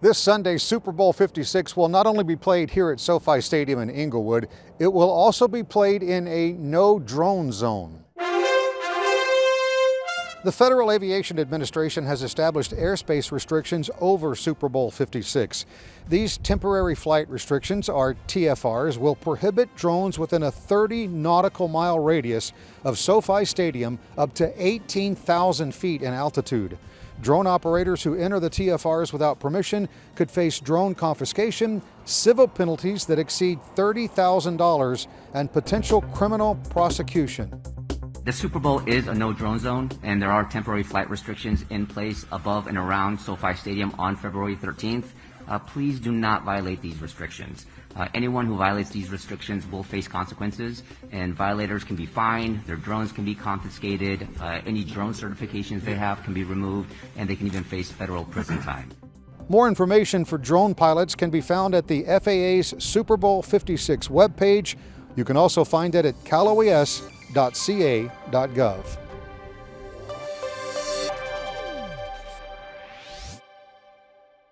This Sunday, Super Bowl 56 will not only be played here at SoFi Stadium in Inglewood, it will also be played in a no drone zone. The Federal Aviation Administration has established airspace restrictions over Super Bowl 56. These temporary flight restrictions, or TFRs, will prohibit drones within a 30 nautical mile radius of SoFi Stadium up to 18,000 feet in altitude. Drone operators who enter the TFRs without permission could face drone confiscation, civil penalties that exceed $30,000, and potential criminal prosecution. The Super Bowl is a no drone zone, and there are temporary flight restrictions in place above and around SoFi Stadium on February 13th. Uh, please do not violate these restrictions. Uh, anyone who violates these restrictions will face consequences, and violators can be fined, their drones can be confiscated, uh, any drone certifications they have can be removed, and they can even face federal prison time. More information for drone pilots can be found at the FAA's Super Bowl 56 webpage. You can also find it at caloes.ca.gov.